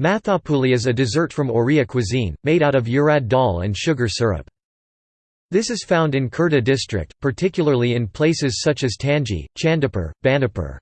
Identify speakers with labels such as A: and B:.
A: Mathapuli is a dessert from Oriya cuisine, made out of urad dal and sugar syrup. This is found in Khurda district, particularly in places such as Tanji, Chandipur, Bandipur.